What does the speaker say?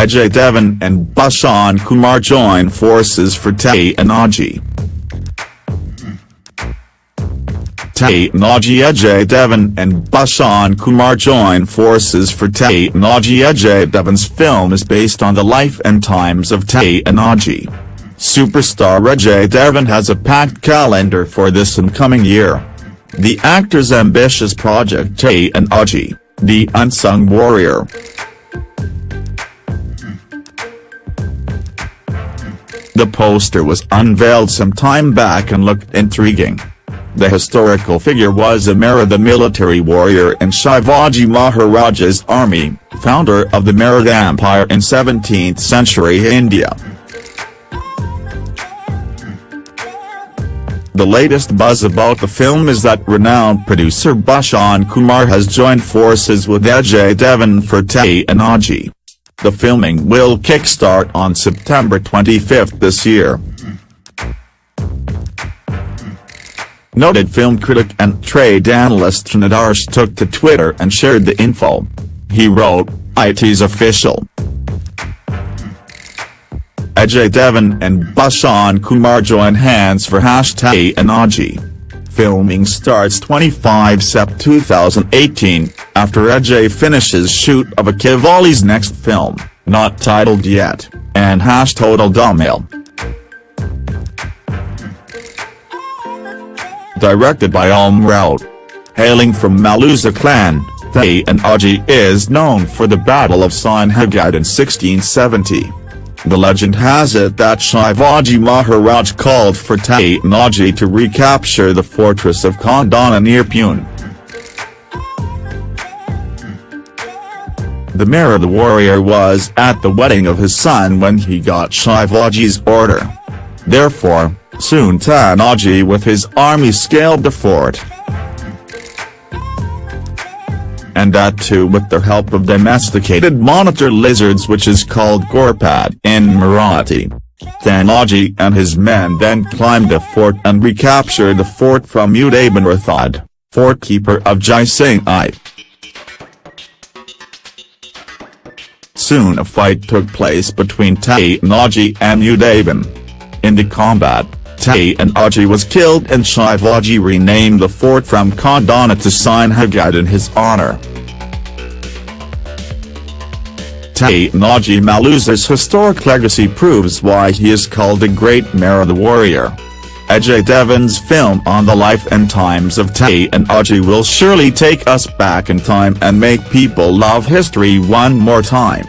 Ajay Devgn and Bhushan Kumar join forces for Tanaji. Tay Naji Ajay Devgn and Bhushan Kumar join forces for Tanaji Ajay Devgn's film is based on the life and times of Tanaji. Superstar Ajay Devgn has a packed calendar for this incoming year. The actor's ambitious project Tanaji, The Unsung Warrior. The poster was unveiled some time back and looked intriguing. The historical figure was Amara the military warrior in Shivaji Maharaja's army, founder of the Maratha Empire in 17th century India. The latest buzz about the film is that renowned producer Bhushan Kumar has joined forces with Ajay Devgn for Tanaji. The filming will kickstart on September 25 this year. Noted film critic and trade analyst Nadarsh took to Twitter and shared the info. He wrote, IT's official. Ajay Devgn and Bhushan Kumar join hands for hashtag Anaji. Filming starts 25 Sep 2018, after Ajay finishes shoot of Qivali's next film, not titled yet, and hash total Dhamaal. directed by Om Raut. Hailing from Malusare clan, Tanaji is known for the Battle of Sinhagad in 1670. The legend has it that Shivaji Maharaj called for Tanaji to recapture the fortress of Kondhana near Pune. The Maratha warrior was at the wedding of his son when he got Shivaji's order. Therefore, Soon Tanaji with his army scaled the fort. And that too with the help of domesticated monitor lizards which is called Ghorpad in Marathi. Tanaji and his men then climbed the fort and recaptured the fort from Udaybhan Rathod, fort keeper of Jai Singh I. Soon a fight took place between Tanaji and Udaybhan. In the combat, Tanaji was killed and Shivaji renamed the fort from Kondhana to Sinhagad in his honor. Tay Naji Malusare's historic legacy proves why he is called the Great Maratha Warrior. Ajay Devgn's film on the life and times of Tanaji will surely take us back in time and make people love history one more time.